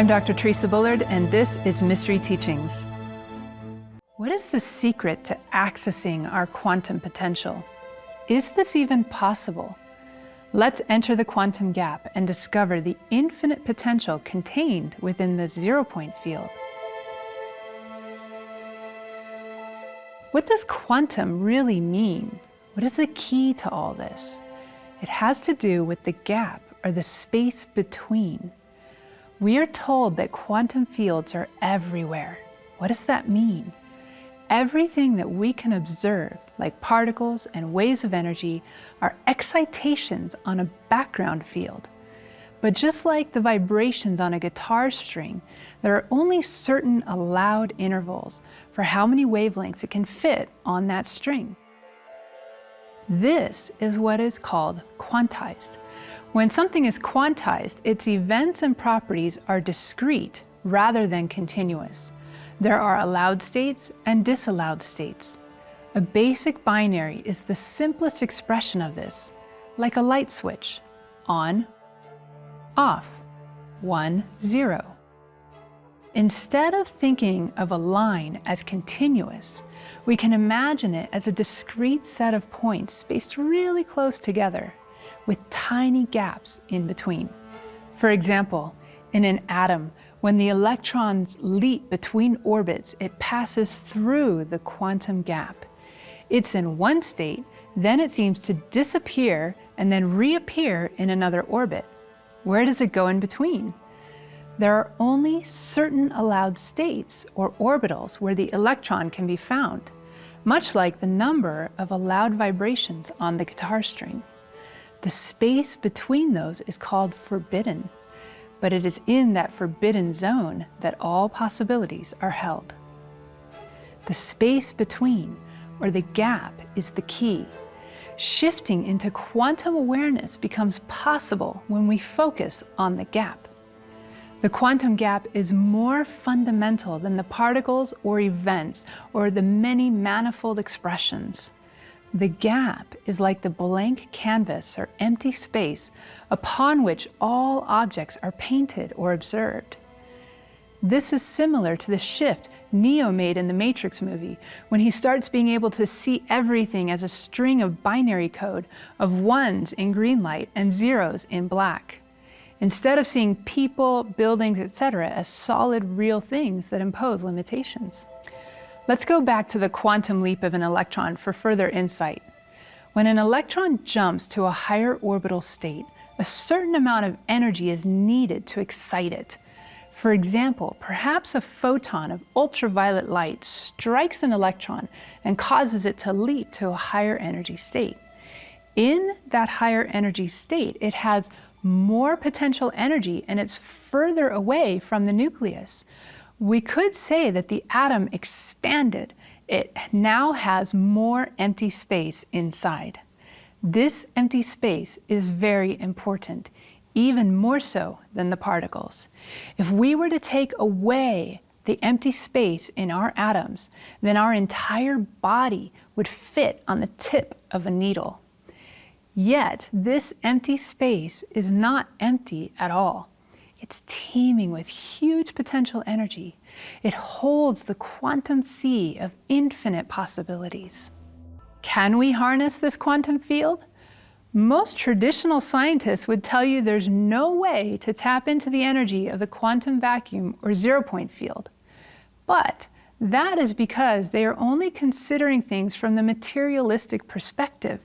I'm Dr. Teresa Bullard, and this is Mystery Teachings. What is the secret to accessing our quantum potential? Is this even possible? Let's enter the quantum gap and discover the infinite potential contained within the zero point field. What does quantum really mean? What is the key to all this? It has to do with the gap or the space between. We are told that quantum fields are everywhere. What does that mean? Everything that we can observe, like particles and waves of energy, are excitations on a background field. But just like the vibrations on a guitar string, there are only certain allowed intervals for how many wavelengths it can fit on that string. This is what is called quantized. When something is quantized, its events and properties are discrete rather than continuous. There are allowed states and disallowed states. A basic binary is the simplest expression of this, like a light switch, on off, 1, 0. Instead of thinking of a line as continuous, we can imagine it as a discrete set of points spaced really close together, with tiny gaps in between. For example, in an atom, when the electrons leap between orbits, it passes through the quantum gap. It's in one state, then it seems to disappear and then reappear in another orbit. Where does it go in between? There are only certain allowed states or orbitals where the electron can be found, much like the number of allowed vibrations on the guitar string. The space between those is called forbidden, but it is in that forbidden zone that all possibilities are held. The space between, or the gap, is the key Shifting into quantum awareness becomes possible when we focus on the gap. The quantum gap is more fundamental than the particles or events or the many manifold expressions. The gap is like the blank canvas or empty space upon which all objects are painted or observed. This is similar to the shift Neo made in the Matrix movie when he starts being able to see everything as a string of binary code of ones in green light and zeros in black. Instead of seeing people, buildings, etc. as solid real things that impose limitations. Let's go back to the quantum leap of an electron for further insight. When an electron jumps to a higher orbital state, a certain amount of energy is needed to excite it. For example, perhaps a photon of ultraviolet light strikes an electron and causes it to leap to a higher energy state. In that higher energy state, it has more potential energy and it's further away from the nucleus. We could say that the atom expanded. It now has more empty space inside. This empty space is very important even more so than the particles. If we were to take away the empty space in our atoms, then our entire body would fit on the tip of a needle. Yet, this empty space is not empty at all. It's teeming with huge potential energy. It holds the quantum sea of infinite possibilities. Can we harness this quantum field? Most traditional scientists would tell you there's no way to tap into the energy of the quantum vacuum or zero-point field. But that is because they are only considering things from the materialistic perspective.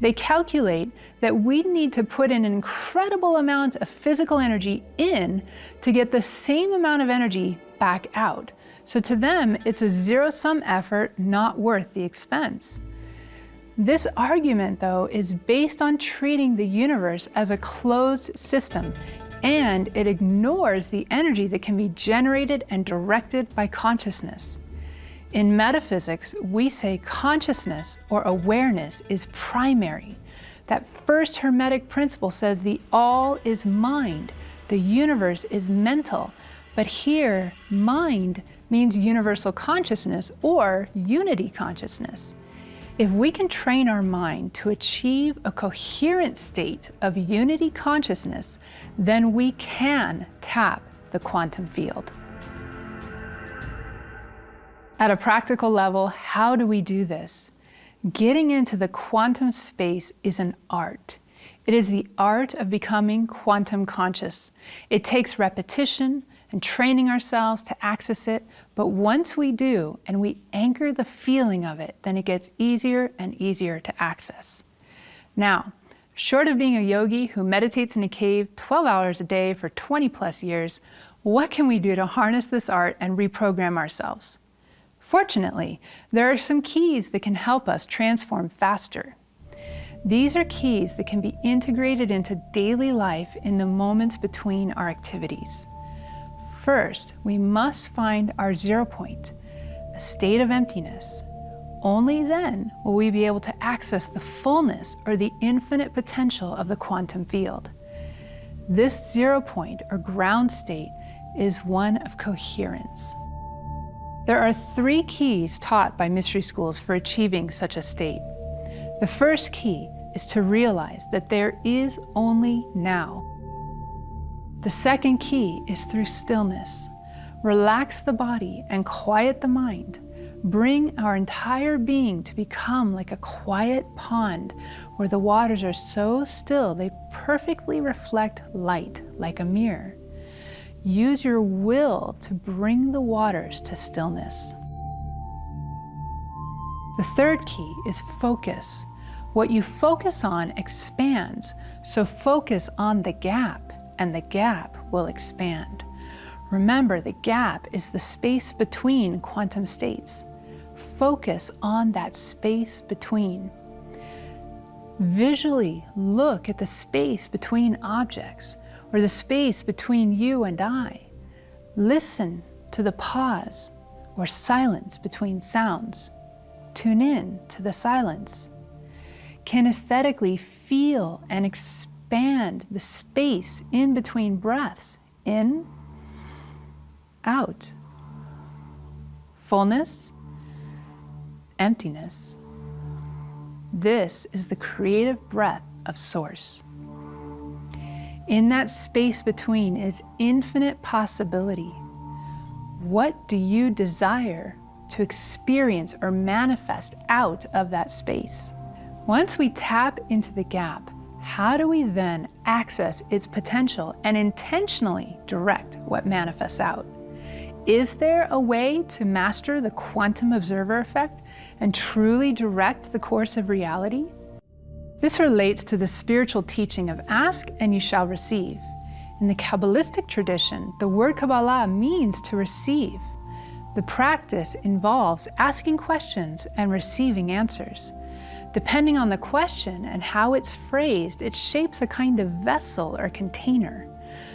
They calculate that we need to put an incredible amount of physical energy in to get the same amount of energy back out. So to them, it's a zero-sum effort not worth the expense. This argument, though, is based on treating the universe as a closed system, and it ignores the energy that can be generated and directed by consciousness. In metaphysics, we say consciousness or awareness is primary. That first Hermetic principle says the all is mind, the universe is mental, but here, mind means universal consciousness or unity consciousness. If we can train our mind to achieve a coherent state of unity consciousness, then we can tap the quantum field. At a practical level, how do we do this? Getting into the quantum space is an art. It is the art of becoming quantum conscious. It takes repetition and training ourselves to access it, but once we do and we anchor the feeling of it, then it gets easier and easier to access. Now, short of being a yogi who meditates in a cave 12 hours a day for 20 plus years, what can we do to harness this art and reprogram ourselves? Fortunately, there are some keys that can help us transform faster. These are keys that can be integrated into daily life in the moments between our activities. First, we must find our zero point, a state of emptiness. Only then will we be able to access the fullness or the infinite potential of the quantum field. This zero point or ground state is one of coherence. There are three keys taught by mystery schools for achieving such a state. The first key is to realize that there is only now. The second key is through stillness. Relax the body and quiet the mind. Bring our entire being to become like a quiet pond where the waters are so still they perfectly reflect light like a mirror. Use your will to bring the waters to stillness. The third key is focus. What you focus on expands, so focus on the gap, and the gap will expand. Remember, the gap is the space between quantum states. Focus on that space between. Visually look at the space between objects or the space between you and I. Listen to the pause or silence between sounds. Tune in to the silence. Kinesthetically feel and expand the space in between breaths. In, out. Fullness, emptiness. This is the creative breath of Source. In that space between is infinite possibility. What do you desire to experience or manifest out of that space? Once we tap into the gap, how do we then access its potential and intentionally direct what manifests out? Is there a way to master the quantum observer effect and truly direct the course of reality? This relates to the spiritual teaching of ask and you shall receive. In the Kabbalistic tradition, the word Kabbalah means to receive. The practice involves asking questions and receiving answers. Depending on the question and how it's phrased, it shapes a kind of vessel or container.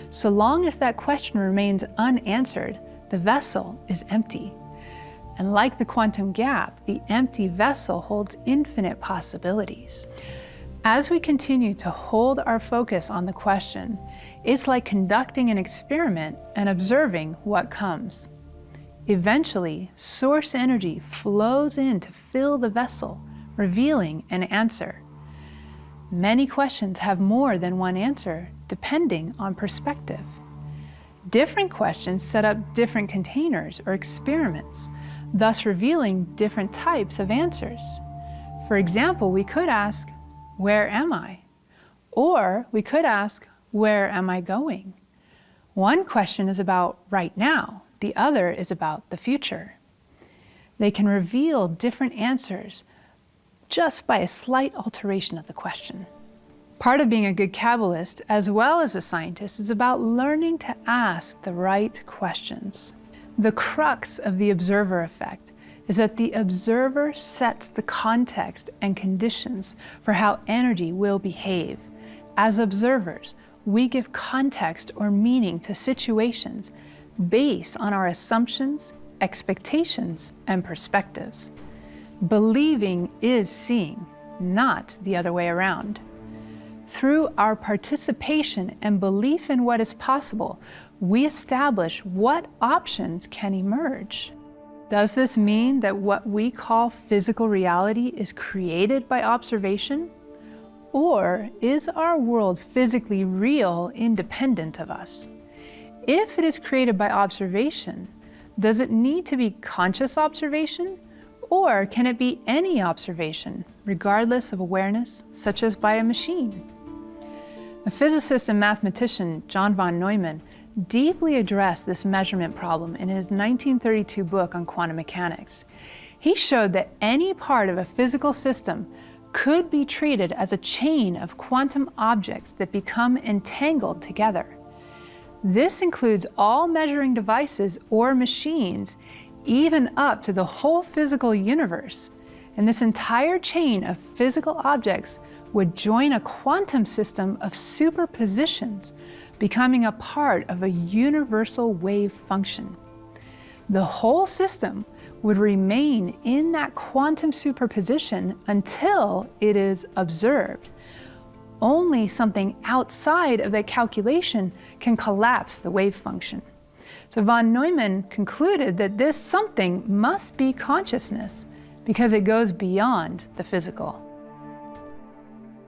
So long as that question remains unanswered, the vessel is empty. And like the quantum gap, the empty vessel holds infinite possibilities. As we continue to hold our focus on the question, it's like conducting an experiment and observing what comes. Eventually, source energy flows in to fill the vessel, revealing an answer. Many questions have more than one answer, depending on perspective. Different questions set up different containers or experiments, thus revealing different types of answers. For example, we could ask, where am I? Or we could ask, where am I going? One question is about right now, the other is about the future. They can reveal different answers just by a slight alteration of the question. Part of being a good Kabbalist, as well as a scientist, is about learning to ask the right questions. The crux of the observer effect is that the observer sets the context and conditions for how energy will behave. As observers, we give context or meaning to situations based on our assumptions, expectations, and perspectives. Believing is seeing, not the other way around. Through our participation and belief in what is possible, we establish what options can emerge. Does this mean that what we call physical reality is created by observation? Or is our world physically real independent of us? If it is created by observation, does it need to be conscious observation? Or can it be any observation, regardless of awareness, such as by a machine? The physicist and mathematician John von Neumann deeply addressed this measurement problem in his 1932 book on quantum mechanics. He showed that any part of a physical system could be treated as a chain of quantum objects that become entangled together. This includes all measuring devices or machines, even up to the whole physical universe. And this entire chain of physical objects would join a quantum system of superpositions, becoming a part of a universal wave function. The whole system would remain in that quantum superposition until it is observed. Only something outside of that calculation can collapse the wave function. So von Neumann concluded that this something must be consciousness because it goes beyond the physical.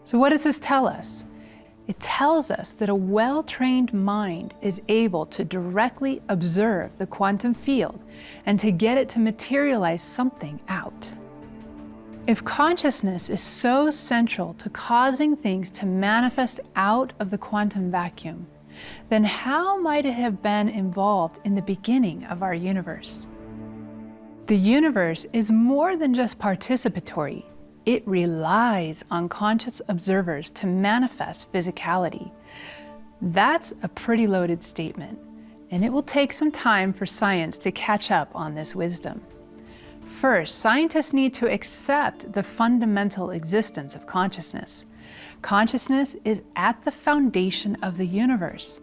So what does this tell us? It tells us that a well-trained mind is able to directly observe the quantum field and to get it to materialize something out. If consciousness is so central to causing things to manifest out of the quantum vacuum, then how might it have been involved in the beginning of our universe? The universe is more than just participatory. It relies on conscious observers to manifest physicality. That's a pretty loaded statement, and it will take some time for science to catch up on this wisdom. First, scientists need to accept the fundamental existence of consciousness. Consciousness is at the foundation of the universe.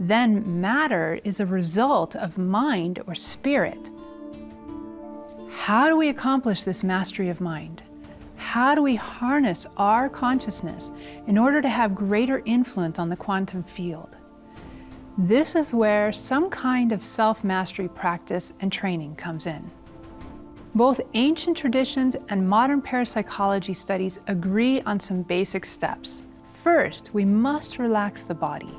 Then matter is a result of mind or spirit. How do we accomplish this mastery of mind? How do we harness our consciousness in order to have greater influence on the quantum field? This is where some kind of self-mastery practice and training comes in. Both ancient traditions and modern parapsychology studies agree on some basic steps. First, we must relax the body.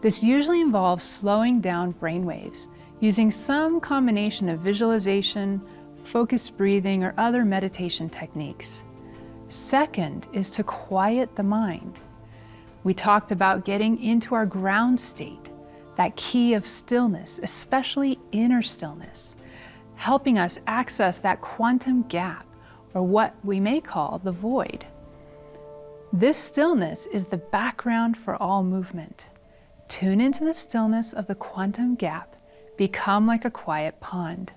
This usually involves slowing down brain waves, using some combination of visualization, focused breathing, or other meditation techniques. Second is to quiet the mind. We talked about getting into our ground state, that key of stillness, especially inner stillness, helping us access that quantum gap, or what we may call the void. This stillness is the background for all movement. Tune into the stillness of the quantum gap, become like a quiet pond.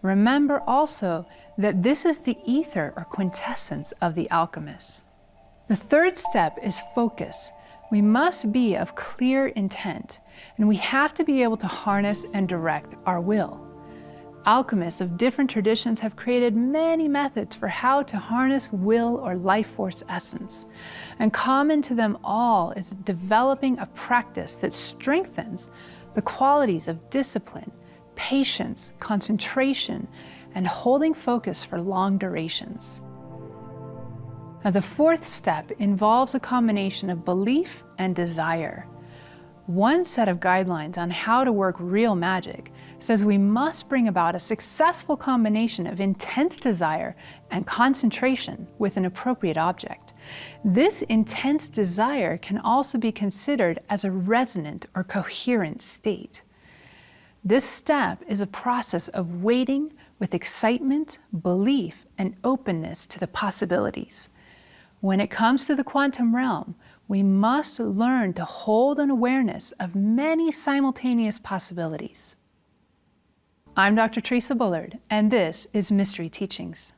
Remember also that this is the ether or quintessence of the alchemists. The third step is focus. We must be of clear intent, and we have to be able to harness and direct our will. Alchemists of different traditions have created many methods for how to harness will or life force essence. And common to them all is developing a practice that strengthens the qualities of discipline, patience, concentration, and holding focus for long durations. Now, the fourth step involves a combination of belief and desire. One set of guidelines on how to work real magic says we must bring about a successful combination of intense desire and concentration with an appropriate object. This intense desire can also be considered as a resonant or coherent state. This step is a process of waiting with excitement, belief, and openness to the possibilities. When it comes to the quantum realm, we must learn to hold an awareness of many simultaneous possibilities. I'm Dr. Teresa Bullard, and this is Mystery Teachings.